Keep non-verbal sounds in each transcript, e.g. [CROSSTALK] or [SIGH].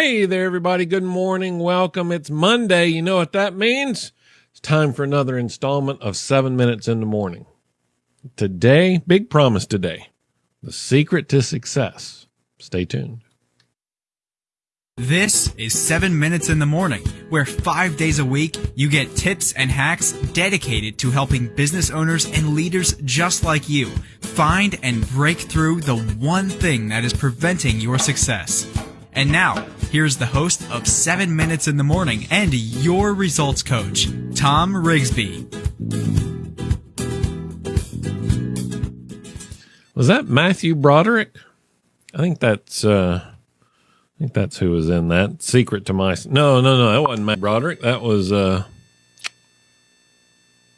Hey there, everybody. Good morning. Welcome. It's Monday. You know what that means? It's time for another installment of Seven Minutes in the Morning. Today, big promise today the secret to success. Stay tuned. This is 7 Minutes in the Morning, where five days a week you get tips and hacks dedicated to helping business owners and leaders just like you find and break through the one thing that is preventing your success. And now, here's the host of 7 Minutes in the Morning and your results coach, Tom Rigsby. Was that Matthew Broderick? I think that's uh I think that's who was in that. Secret to my No, no, no, that wasn't Matt Broderick. That was uh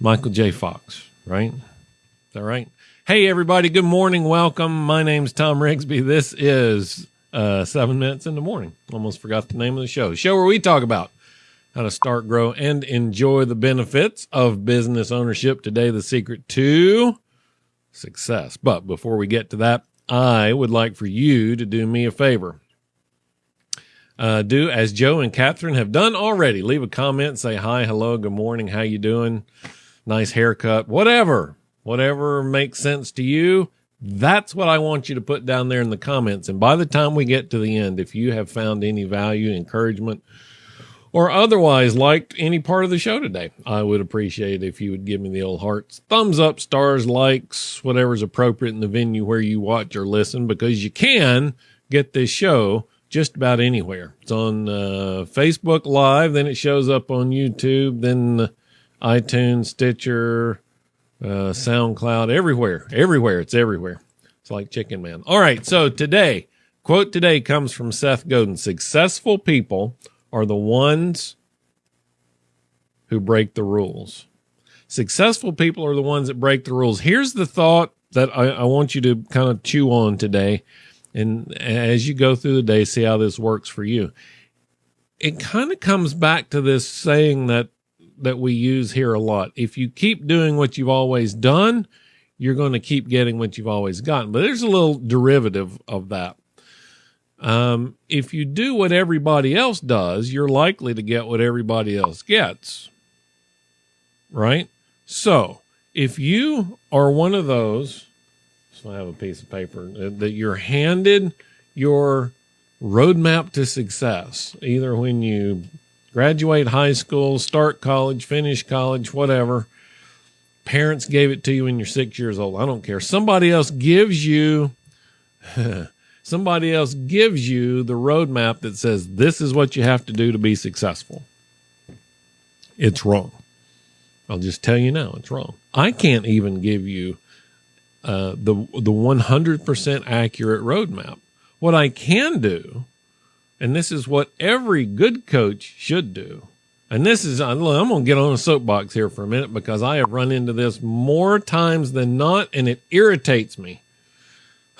Michael J. Fox, right? Is that right? Hey everybody, good morning. Welcome. My name's Tom Rigsby. This is uh, seven minutes in the morning. Almost forgot the name of the show. Show where we talk about how to start, grow, and enjoy the benefits of business ownership. Today, the secret to success. But before we get to that, I would like for you to do me a favor. Uh, do as Joe and Catherine have done already. Leave a comment, say hi, hello, good morning, how you doing? Nice haircut, whatever, whatever makes sense to you that's what I want you to put down there in the comments. And by the time we get to the end, if you have found any value, encouragement, or otherwise liked any part of the show today, I would appreciate if you would give me the old hearts, thumbs up, stars, likes, whatever's appropriate in the venue where you watch or listen, because you can get this show just about anywhere. It's on uh, Facebook Live, then it shows up on YouTube, then iTunes, Stitcher, uh, SoundCloud, everywhere, everywhere. It's everywhere. It's like Chicken Man. All right. So today, quote today comes from Seth Godin. Successful people are the ones who break the rules. Successful people are the ones that break the rules. Here's the thought that I, I want you to kind of chew on today. And as you go through the day, see how this works for you. It kind of comes back to this saying that that we use here a lot. If you keep doing what you've always done, you're going to keep getting what you've always gotten. But there's a little derivative of that. Um, if you do what everybody else does, you're likely to get what everybody else gets. Right? So if you are one of those, so I have a piece of paper that you're handed your roadmap to success, either when you graduate high school, start college, finish college, whatever. Parents gave it to you when you're six years old. I don't care. Somebody else gives you, [LAUGHS] somebody else gives you the roadmap that says this is what you have to do to be successful. It's wrong. I'll just tell you now, it's wrong. I can't even give you uh, the the 100% accurate roadmap. What I can do and this is what every good coach should do. And this is, I'm going to get on a soapbox here for a minute because I have run into this more times than not, and it irritates me.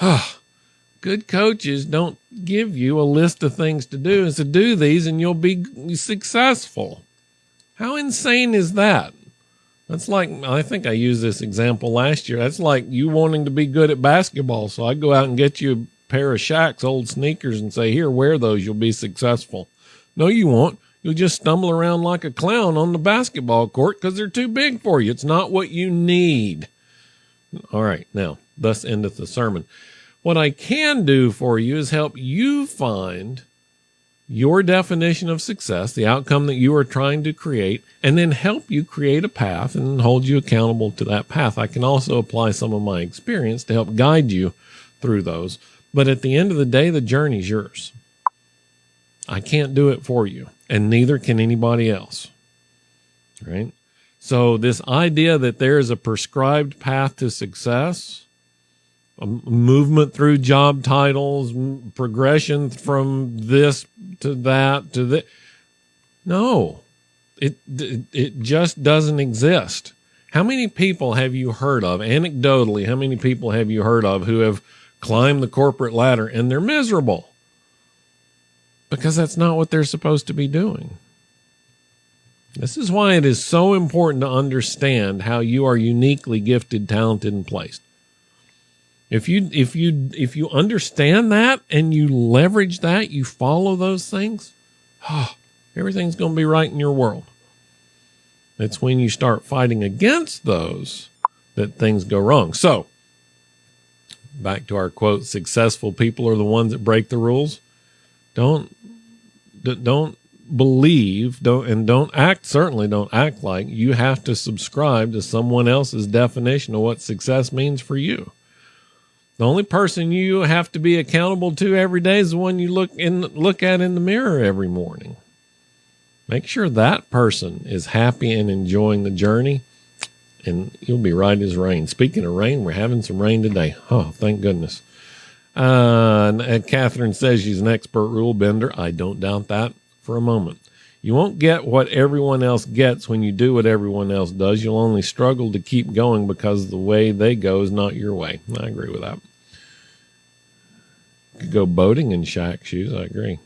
[SIGHS] good coaches don't give you a list of things to do and to do these and you'll be successful. How insane is that? That's like, I think I used this example last year. That's like you wanting to be good at basketball. So I go out and get you pair of Shaq's old sneakers and say, Here, wear those. You'll be successful. No, you won't. You'll just stumble around like a clown on the basketball court because they're too big for you. It's not what you need. All right. Now, thus endeth the sermon. What I can do for you is help you find your definition of success, the outcome that you are trying to create, and then help you create a path and hold you accountable to that path. I can also apply some of my experience to help guide you through those. But at the end of the day, the journey's yours. I can't do it for you, and neither can anybody else. Right? So, this idea that there is a prescribed path to success, a movement through job titles, progression from this to that to that, no, it, it just doesn't exist. How many people have you heard of, anecdotally, how many people have you heard of who have climb the corporate ladder and they're miserable because that's not what they're supposed to be doing. This is why it is so important to understand how you are uniquely gifted, talented, and placed. If you if you if you understand that and you leverage that, you follow those things, oh, everything's going to be right in your world. It's when you start fighting against those that things go wrong. So, back to our quote, successful people are the ones that break the rules. Don't don't believe don't and don't act certainly don't act like you have to subscribe to someone else's definition of what success means for you. The only person you have to be accountable to every day is the one you look in look at in the mirror every morning. Make sure that person is happy and enjoying the journey and you'll be right as rain. Speaking of rain, we're having some rain today. Oh, thank goodness. Uh, and Catherine says she's an expert rule bender. I don't doubt that for a moment. You won't get what everyone else gets when you do what everyone else does. You'll only struggle to keep going because the way they go is not your way. I agree with that. You could go boating in Shaq shoes. I agree.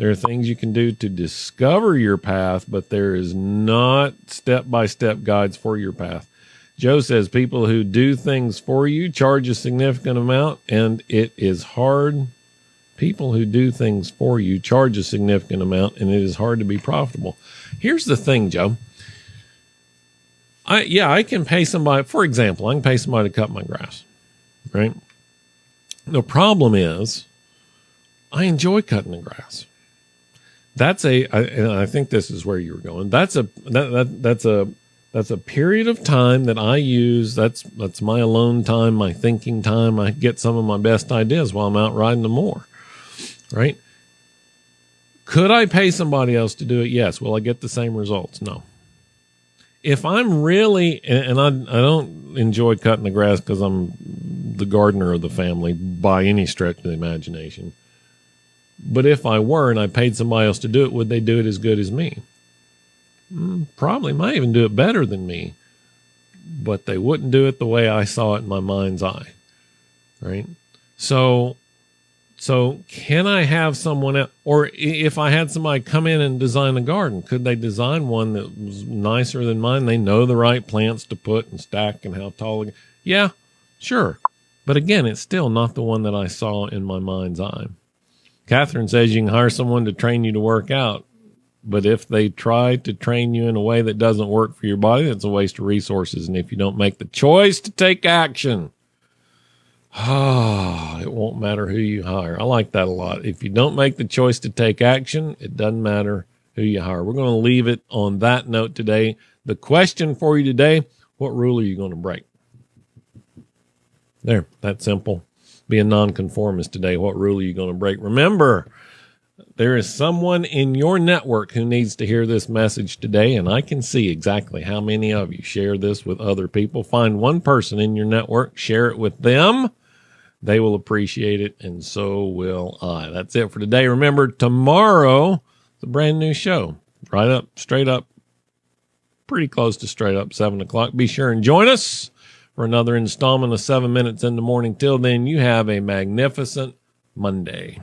There are things you can do to discover your path, but there is not step by step guides for your path. Joe says people who do things for you charge a significant amount, and it is hard. People who do things for you charge a significant amount, and it is hard to be profitable. Here's the thing, Joe. I yeah, I can pay somebody. For example, I can pay somebody to cut my grass, right? The problem is, I enjoy cutting the grass. That's a, I, and I think this is where you were going. That's a that, that that's a that's a period of time that I use. That's that's my alone time, my thinking time. I get some of my best ideas while I'm out riding the mower. Right? Could I pay somebody else to do it? Yes. Will I get the same results? No. If I'm really, and I, I don't enjoy cutting the grass because I'm the gardener of the family by any stretch of the imagination. But if I were and I paid somebody else to do it, would they do it as good as me? Mm, probably might even do it better than me, but they wouldn't do it the way I saw it in my mind's eye. Right. So, so can I have someone else, or if I had somebody come in and design a garden, could they design one that was nicer than mine? They know the right plants to put and stack and how tall. Yeah, sure. But again, it's still not the one that I saw in my mind's eye. Catherine says you can hire someone to train you to work out. But if they try to train you in a way that doesn't work for your body, that's a waste of resources. And if you don't make the choice to take action, ah, [SIGHS] it won't matter who you hire. I like that a lot. If you don't make the choice to take action, it doesn't matter who you hire. We're going to leave it on that note today. The question for you today what rule are you going to break? There, that simple. Be a nonconformist today. What rule are you going to break? Remember, there is someone in your network who needs to hear this message today, and I can see exactly how many of you share this with other people. Find one person in your network, share it with them. They will appreciate it, and so will I. That's it for today. Remember, tomorrow, it's a brand new show. Right up, straight up, pretty close to straight up, 7 o'clock. Be sure and join us for another installment of 7 Minutes in the Morning. Till then, you have a magnificent Monday.